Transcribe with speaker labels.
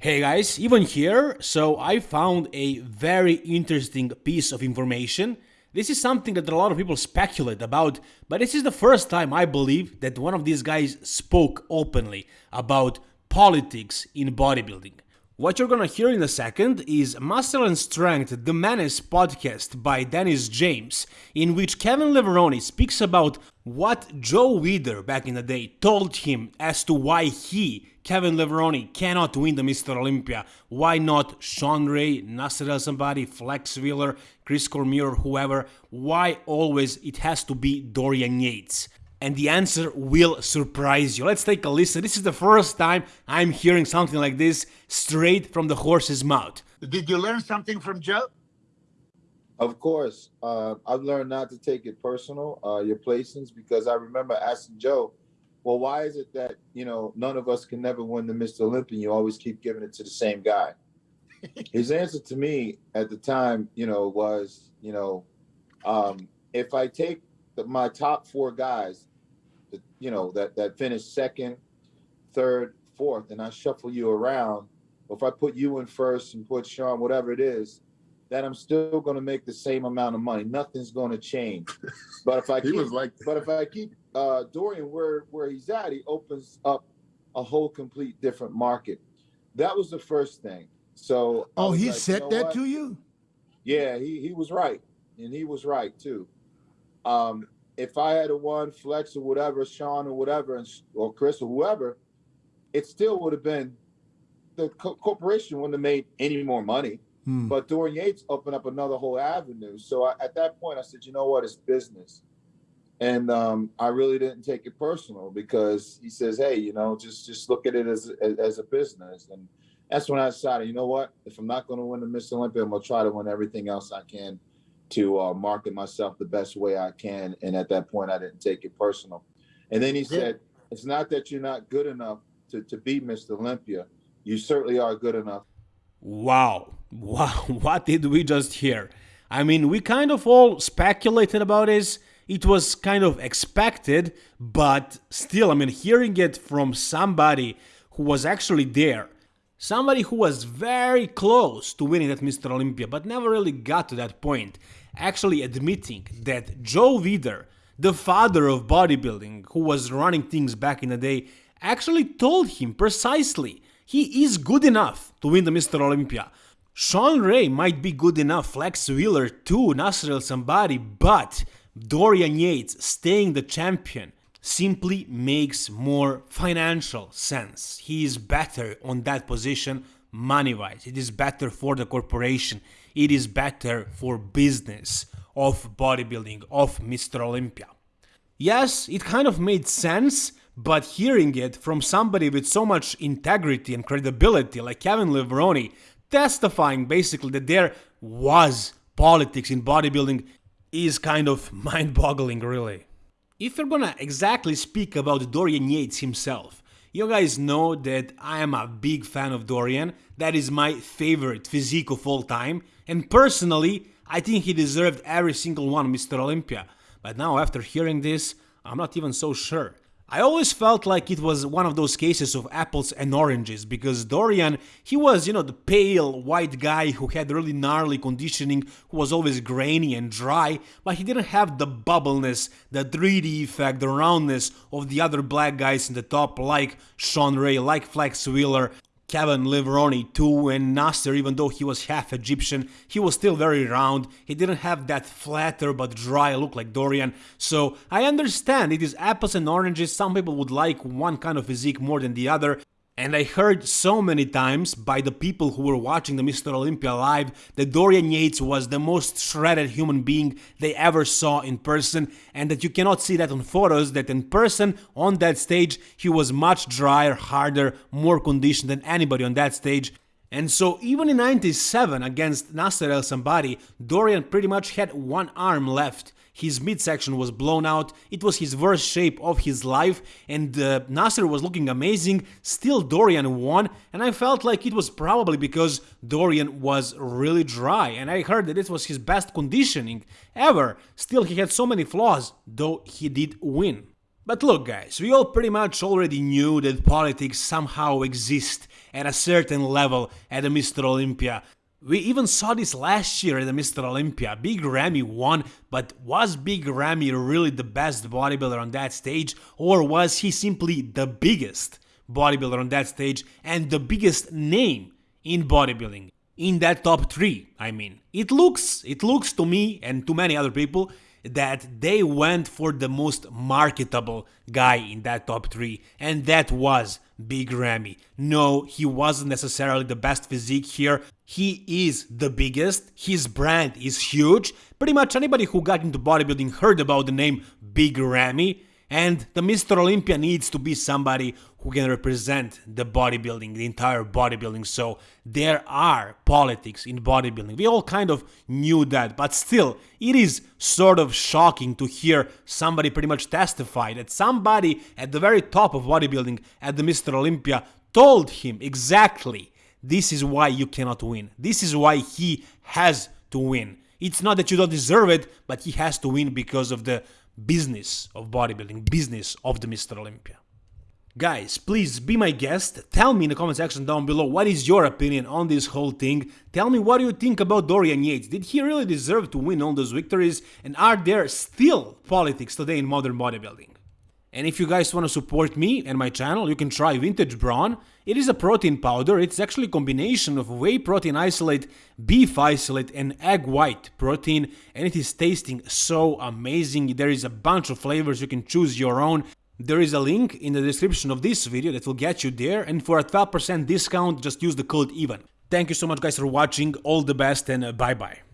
Speaker 1: Hey guys, Ivan here. So I found a very interesting piece of information. This is something that a lot of people speculate about, but this is the first time I believe that one of these guys spoke openly about politics in bodybuilding. What you're gonna hear in a second is Muscle and Strength The Menace podcast by Dennis James, in which Kevin Levrone speaks about what Joe Weider back in the day told him as to why he, Kevin Levrone, cannot win the Mr. Olympia. Why not Shawn Ray, Nasser El Sonbaty, Flex Wheeler, Chris Cormier, whoever? Why always it has to be Dorian Yates? And the answer will surprise you. Let's take a listen. This is the first time I'm hearing something like this straight from the horse's mouth.
Speaker 2: Did you learn something from Joe?
Speaker 3: Of course. Uh, I've learned not to take it personal, uh, your placings, because I remember asking Joe, well, why is it that, you know, none of us can never win the Mr. Olympia? You always keep giving it to the same guy. His answer to me at the time, you know, was, you know, um, if I take the, my top four guys you know, that that finish second, third, fourth, and I shuffle you around, or if I put you in first and put Shawn, whatever it is, that I'm still going to make the same amount of money. Nothing's going to change. But if I
Speaker 2: he
Speaker 3: keep,
Speaker 2: was like,
Speaker 3: but if I keep uh, Dorian where where he's at, he opens up a whole complete different market. That was the first thing. So
Speaker 2: oh, he
Speaker 3: like,
Speaker 2: said
Speaker 3: you know
Speaker 2: that
Speaker 3: what?
Speaker 2: to you.
Speaker 3: Yeah, he he was right, and he was right too. Um, if I had a one Flex or whatever, Shawn or whatever, and, or Chris or whoever, it still would have been the co- corporation wouldn't have made any more money.
Speaker 2: Hmm.
Speaker 3: But Dorian Yates opened up another whole avenue. So I, at that point, I said, you know what, it's business. And um, I really didn't take it personal because he says, hey, you know, just just look at it as as, as a business. And that's when I decided, you know what, if I'm not going to win the Mr. Olympia, I'm going to try to win everything else I can to uh, market myself the best way I can. And at that point, I didn't take it personal. And then he said, it's not that you're not good enough to, to beat Mr. Olympia. You certainly are good enough.
Speaker 1: Wow, wow, what did we just hear? I mean, we kind of all speculated about this. It was kind of expected, but still, I mean, hearing it from somebody who was actually there, somebody who was very close to winning that Mr. Olympia, but never really got to that point, actually admitting that Joe Weider, the father of bodybuilding, who was running things back in the day, actually told him precisely he is good enough to win the Mr. Olympia. Shawn Ray might be good enough, Flex Wheeler too, Nasser El Sonbaty, but Dorian Yates staying the champion simply makes more financial sense. He is better on that position money wise. It is better for the corporation. It is better for business of bodybuilding, of Mr. Olympia. Yes, it kind of made sense, but hearing it from somebody with so much integrity and credibility like Kevin Levrone, testifying basically that there was politics in bodybuilding, is kind of mind boggling, really. If you're gonna exactly speak about Dorian Yates himself, you guys know that I am a big fan of Dorian, that is my favorite physique of all time, and personally, I think he deserved every single one Mr. Olympia. But now, after hearing this, I'm not even so sure. I always felt like it was one of those cases of apples and oranges because Dorian, he was, you know, the pale white guy who had really gnarly conditioning, who was always grainy and dry, but he didn't have the bubbleness, the 3D effect, the roundness of the other black guys in the top like Shawn Ray, like Flex Wheeler, Kevin Levrone too, and Nasser, even though he was half Egyptian, he was still very round. He didn't have that flatter but dry look like Dorian. So I understand it is apples and oranges. Some people would like one kind of physique more than the other. And I heard so many times by the people who were watching the Mr. Olympia live that Dorian Yates was the most shredded human being they ever saw in person, and that you cannot see that on photos, that in person, on that stage, he was much drier, harder, more conditioned than anybody on that stage. And so even in 97 against Nasser El Sonbaty, Dorian pretty much had one arm left. His midsection was blown out, it was his worst shape of his life, and uh, Nasser was looking amazing, still Dorian won, and I felt like it was probably because Dorian was really dry, and I heard that this was his best conditioning ever, still he had so many flaws, though he did win. But look guys, we all pretty much already knew that politics somehow exist at a certain level at the Mr. Olympia. We even saw this last year at the Mr. Olympia. Big Ramy won, but was Big Ramy really the best bodybuilder on that stage, or was he simply the biggest bodybuilder on that stage and the biggest name in bodybuilding? In that top 3, I mean. It looks, it looks to me and to many other people that they went for the most marketable guy in that top 3 and that was Big Ramy. No, he wasn't necessarily the best physique here. He is the biggest, his brand is huge. Pretty much anybody who got into bodybuilding heard about the name Big Ramy. And the Mr. Olympia needs to be somebody who can represent the bodybuilding, the entire bodybuilding. So there are politics in bodybuilding. We all kind of knew that, but still, it is sort of shocking to hear somebody pretty much testify that somebody at the very top of bodybuilding at the Mr. Olympia told him exactly this is why you cannot win. This is why he has to win. It's not that you don't deserve it, but he has to win because of the business of bodybuilding, business of the Mr. Olympia. Guys, please be my guest. Tell me in the comment section down below what is your opinion on this whole thing. Tell me what do you think about Dorian Yates. Did he really deserve to win all those victories? And are there still politics today in modern bodybuilding? And if you guys want to support me and my channel, you can try Vintage Brawn. It is a protein powder. It's actually a combination of whey protein isolate, beef isolate, and egg white protein. And it is tasting so amazing. There is a bunch of flavors. You can choose your own. There is a link in the description of this video that will get you there. And for a 12% discount, just use the code EVEN. Thank you so much guys for watching. All the best and uh, bye bye.